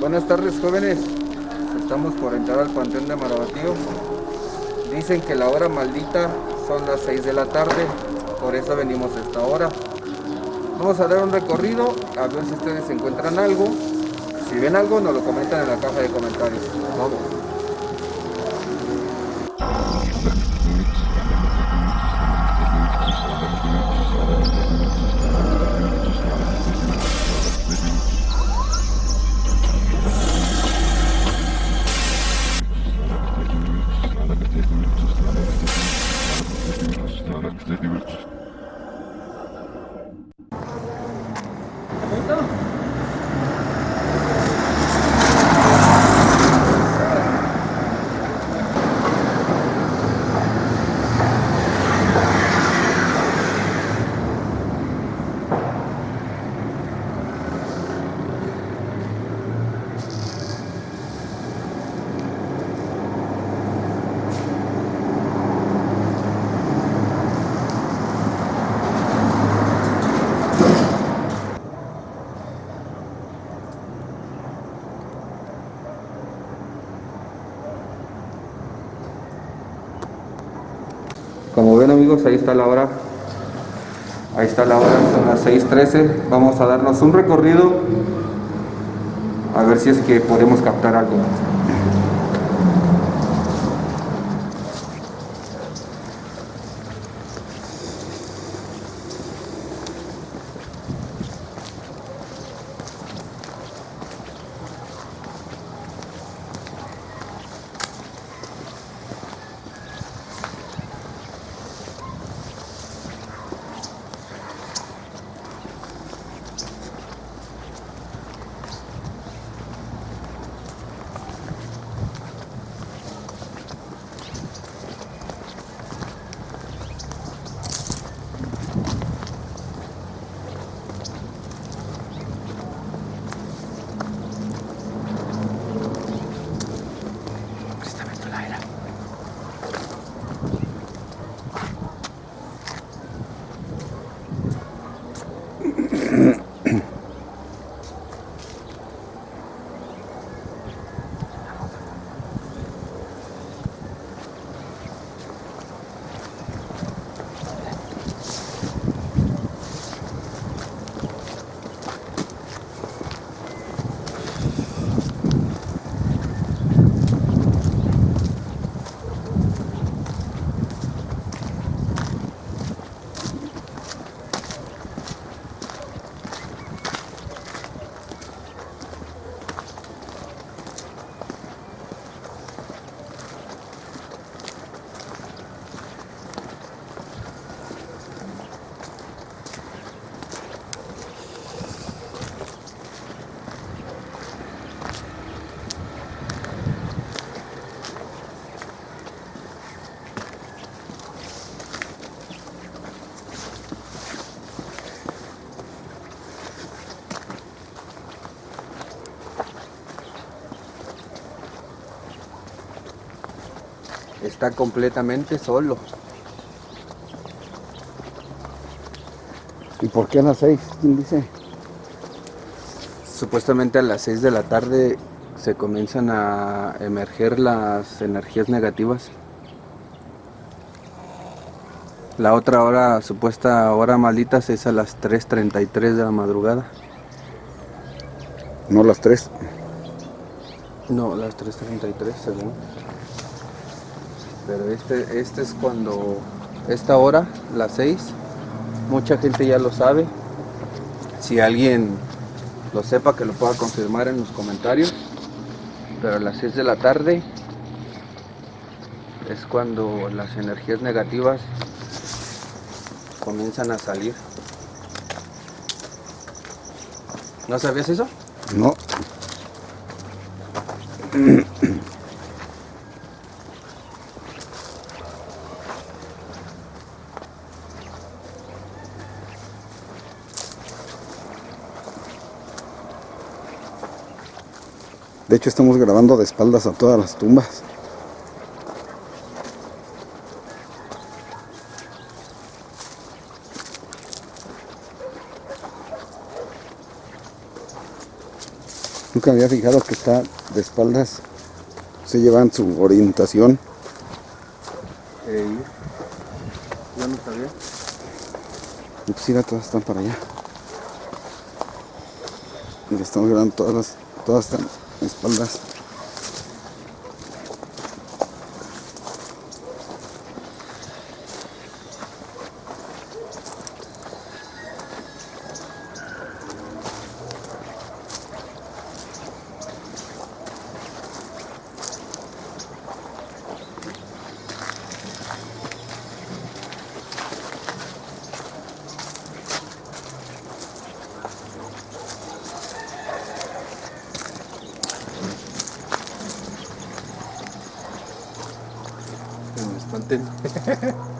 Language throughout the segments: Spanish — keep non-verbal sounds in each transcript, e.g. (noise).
Buenas tardes jóvenes, estamos por entrar al Panteón de Marabatío. Dicen que la hora maldita son las 6 de la tarde, por eso venimos a esta hora. Vamos a dar un recorrido, a ver si ustedes encuentran algo. Si ven algo, nos lo comentan en la caja de comentarios. Vamos. Ahí está la hora. Ahí está la hora, son las 6.13. Vamos a darnos un recorrido a ver si es que podemos captar algo. Está completamente solo. ¿Y por qué a las seis? ¿Quién dice? Supuestamente a las 6 de la tarde se comienzan a emerger las energías negativas. La otra hora, supuesta hora malditas, es a las 3.33 de la madrugada. No las tres. No, las 3.33 según. Pero este, este es cuando, esta hora, las 6, mucha gente ya lo sabe. Si alguien lo sepa, que lo pueda confirmar en los comentarios. Pero a las 6 de la tarde es cuando las energías negativas comienzan a salir. ¿No sabías eso? No. Hecho estamos grabando de espaldas a todas las tumbas. Nunca había fijado que está de espaldas. Se llevan su orientación. Yo no sabía. Y pues mira, todas están para allá. Y estamos grabando todas las, todas están espaldas. Que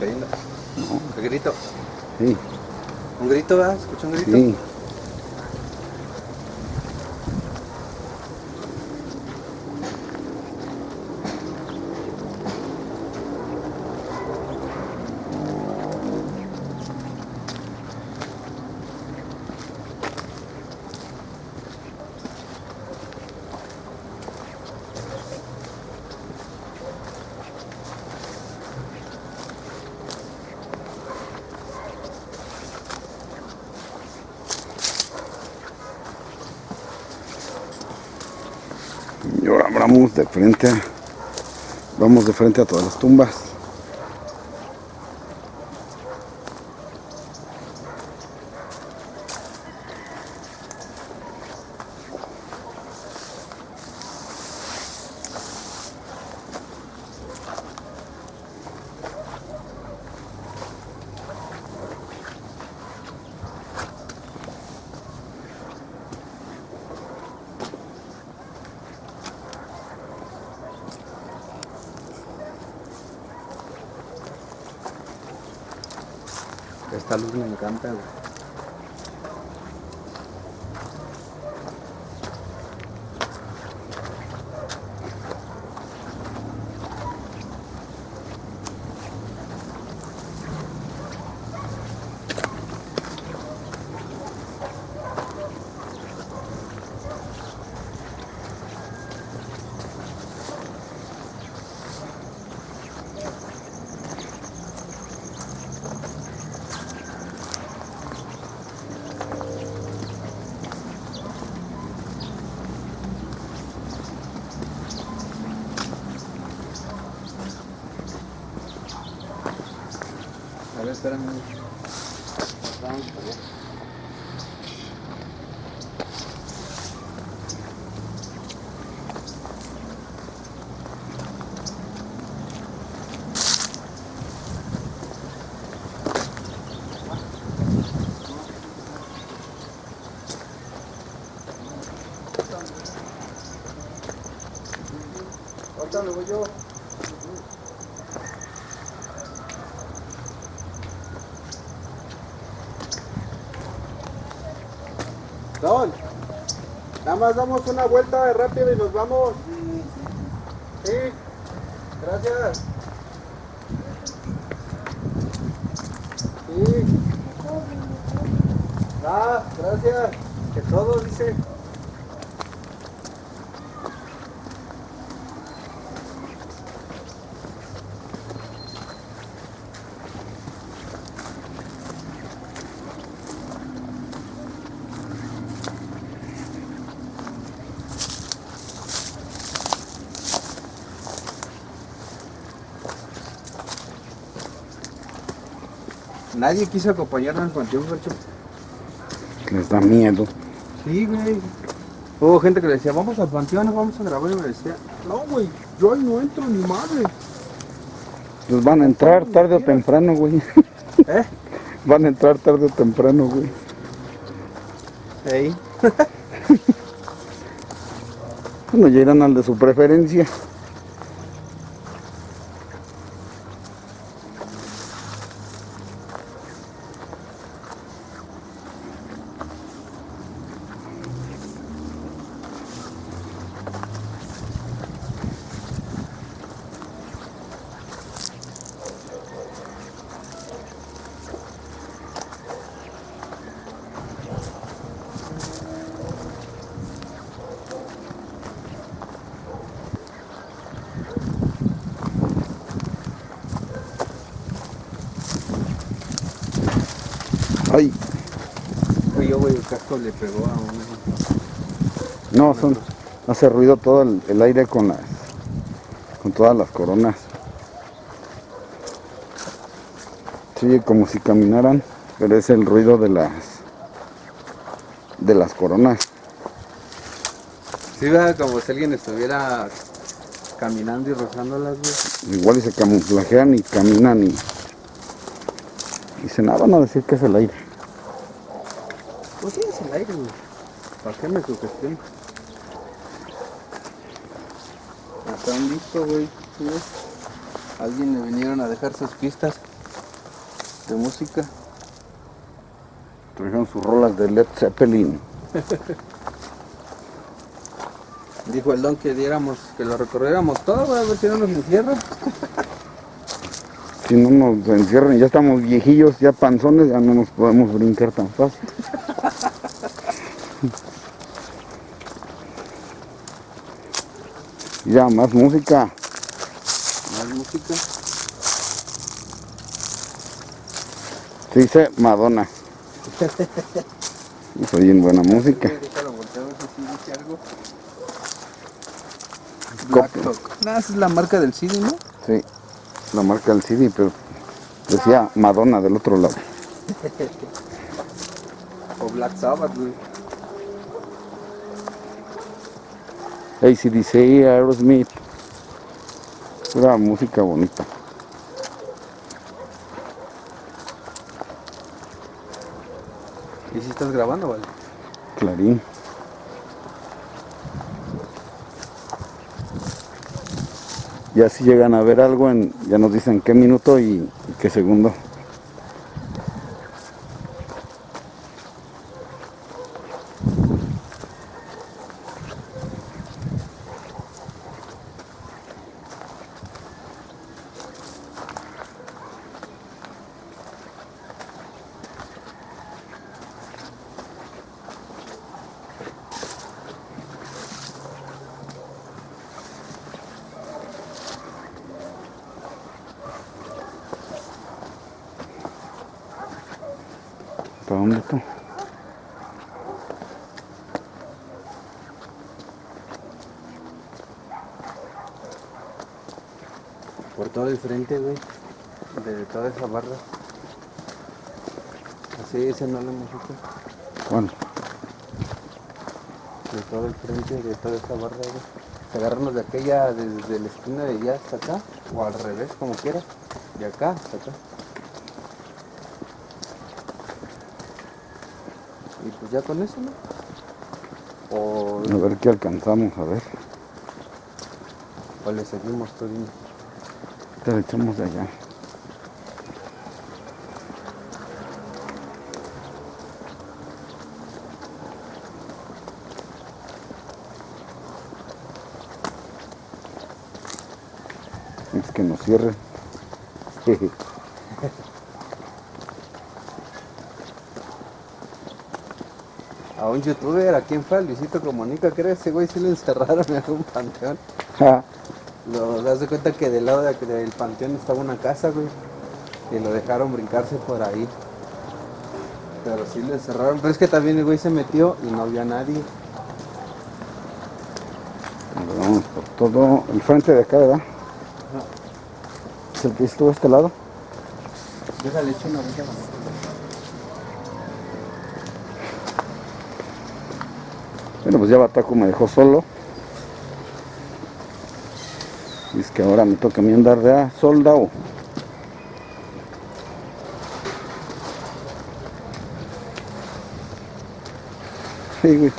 ¿Te andabas cayendo? No, ¿Qué grito? sí, ¿Un grito, verdad? ¿Escucha un grito? sí. Y vamos de frente vamos de frente a todas las tumbas. Esta luz me encanta. Yo. Don, nada más damos una vuelta rápido y nos vamos. Sí, gracias. Sí. Ah, gracias. Que todo dice. Nadie quiso acompañarnos al panteón, Fercho. Les da miedo. Sí, güey. Hubo gente que le decía, vamos al panteón, vamos a grabar. Y me decía, no, güey, yo ahí no entro ni madre. Pues van a entrar tarde o temprano, güey. (laughs) ¿Eh? Van a entrar tarde o temprano, güey. Ey. (laughs) Bueno, ya irán al de su preferencia. Güey, el casco le pegó a un... no, son, hace ruido todo el, el aire con las, con todas las coronas. Sí, como si caminaran, pero es el ruido de las, de las coronas. Sí, ¿verdad? como si alguien estuviera caminando y rozándolas, güey. Igual y se camuflajean y caminan y, y se nada van a decir que es el aire. Pues sí, es el aire, güey. ¿Para qué me sugestiono? Hasta un disco, güey. Alguien le vinieron a dejar sus pistas de música. Trajeron sus rolas de Led Zeppelin. Dijo el don que diéramos, que lo recorriéramos todo, a ver si no nos encierra. Si no nos encierran, ya estamos viejillos, ya panzones, ya no nos podemos brincar tan fácil. (laughs) Ya, más música. Más música. Se dice Madonna. (laughs) Hizo bien buena música. Black Talk. No, esa es la marca del CD, ¿no? Sí, la marca del CD, pero decía Madonna del otro lado. O Black Sabbath, güey. ACDC, Aerosmith. Pura música bonita. ¿Y si estás grabando, vale? Clarín. Ya si llegan a ver algo, ya nos dicen qué minuto y qué segundo. Dónde está? Por todo el frente, güey. De toda esa barra. Sí, ese no lo hemos hecho. ¿Cuál? De todo el frente, de toda esta barra. güey. Agarrarnos de aquella, desde la esquina de allá hasta acá, o al revés, como quieras. De acá hasta acá. Y pues ya con eso, ¿no? O, A ver qué alcanzamos, a ver. o le seguimos Torino. Te lo echamos de allá. Es que nos cierre. A (laughs) un youtuber, ¿a quién fue? A Luisito Comunica, creo ese güey sí lo encerraron en un panteón. Ja, Lo das de cuenta que del lado de- del panteón estaba una casa, güey. Y lo dejaron brincarse por ahí. Pero sí lo encerraron. Pero es que también el güey se metió y no había nadie. Nos vamos por todo el frente de acá, ¿verdad? ¿Es el que estuvo a este lado? Déjale hecho una vuelta a la moto. Bueno, pues ya Bataco me dejó solo. Y es que ahora me toca a mí andar de a soldado. Sí.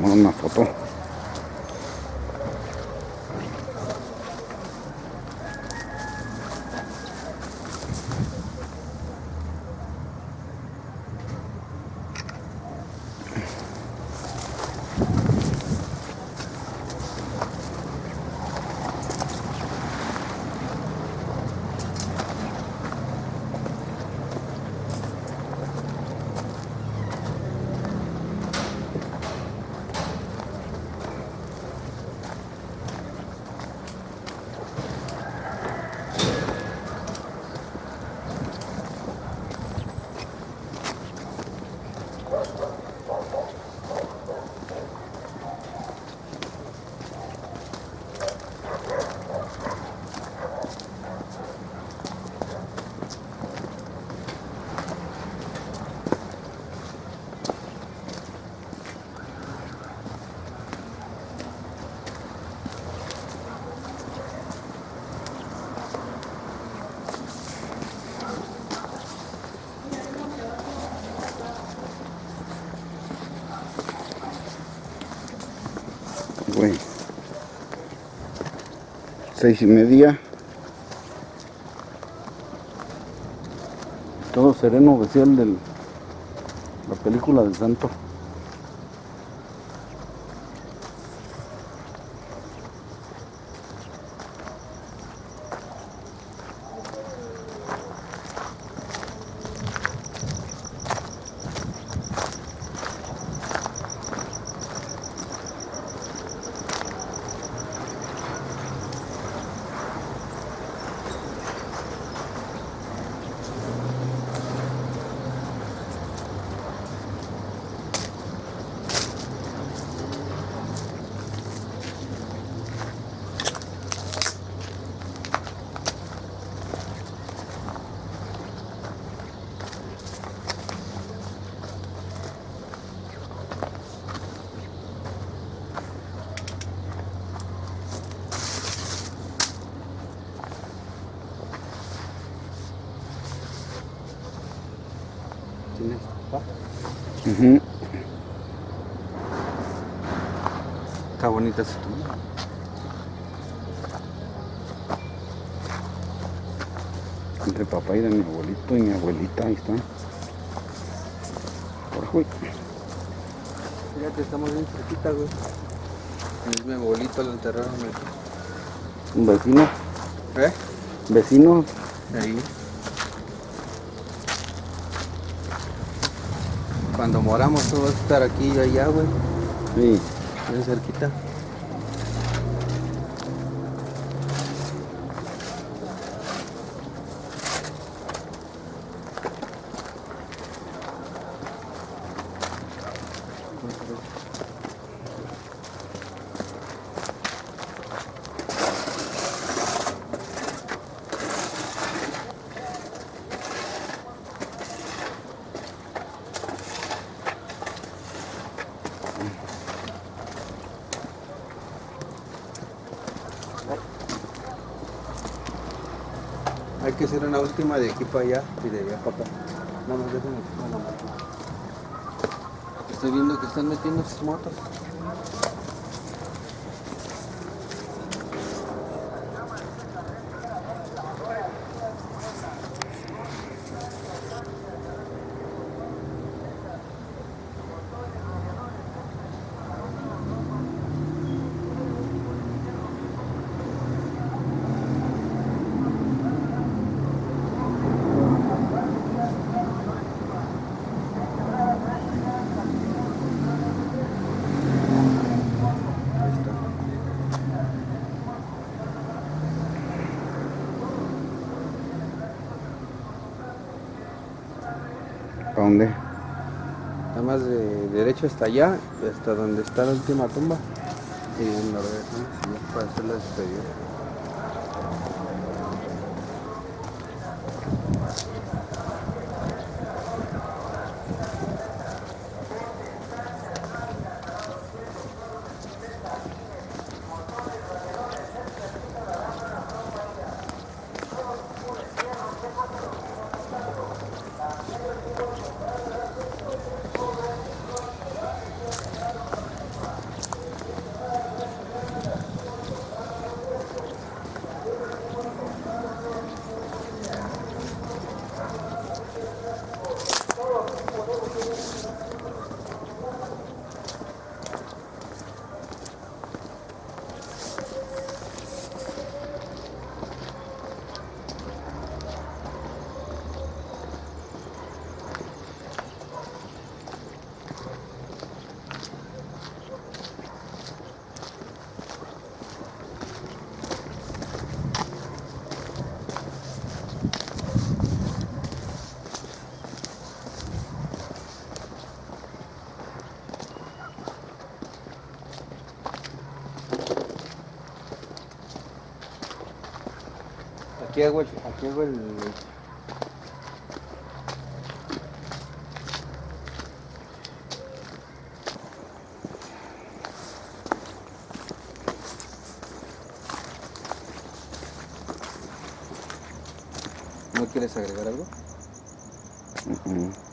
Tomar una foto. Güey. Seis y media. Todo sereno, el del la película del santo. ¿Tienes? ¿Va? Ujú. Está bonita esa tumba. Entre papá y de mi abuelito y mi abuelita, ahí están. Por. Fíjate, estamos bien cerquita, güey. Es mi abuelito, lo enterraron. Un vecino, ¿Eh? vecino, Ahí. Cuando moramos tú vas a estar aquí y allá, güey. sí. Bien cerquita. Hay que hacer una última de aquí para allá y de allá para. No moto. Estoy viendo que están metiendo sus motos. Dónde? Nada más de derecho hasta allá, hasta donde está la última tumba. Y la regresamos para hacer la despedida. Aquí hago el, aquí hago el, ¿No quieres agregar algo? Ujú.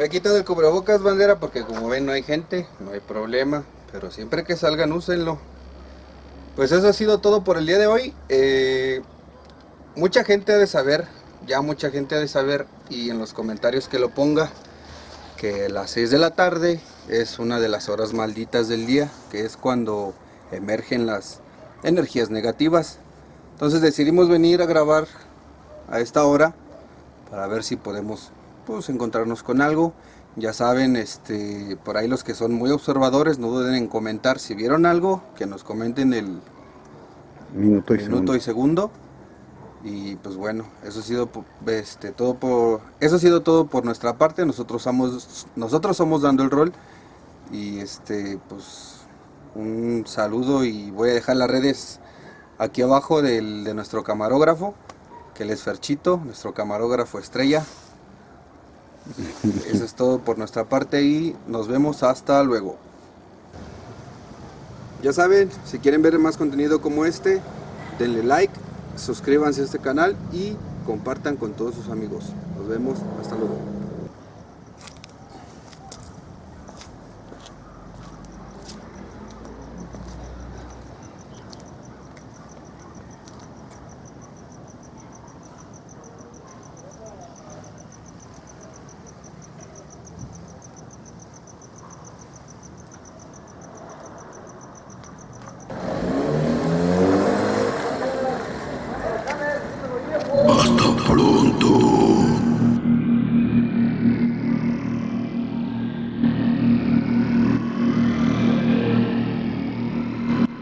Me he quitado el cubrebocas, bandera, porque como ven no hay gente, no hay problema. Pero siempre que salgan, úsenlo. Pues eso ha sido todo por el día de hoy. Eh, mucha gente ha de saber, ya mucha gente ha de saber, y en los comentarios que lo ponga, que las 6 de la tarde es una de las horas malditas del día, que es cuando emergen las energías negativas. Entonces decidimos venir a grabar a esta hora para ver si podemos pues, encontrarnos con algo. Ya saben, este, por ahí los que son muy observadores, no duden en comentar si vieron algo, que nos comenten el Minuto y minuto segundo. y segundo. Y pues bueno, eso ha sido este, todo por eso ha sido todo por nuestra parte. Nosotros somos nosotros somos dando el rol y este pues un saludo y voy a dejar las redes aquí abajo del, de nuestro camarógrafo, que él es Ferchito, nuestro camarógrafo estrella. (laughs) Eso es todo por nuestra parte y nos vemos hasta luego. Ya saben, si quieren ver más contenido como este, denle like, suscríbanse a este canal y compartan con todos sus amigos. Nos vemos, hasta luego.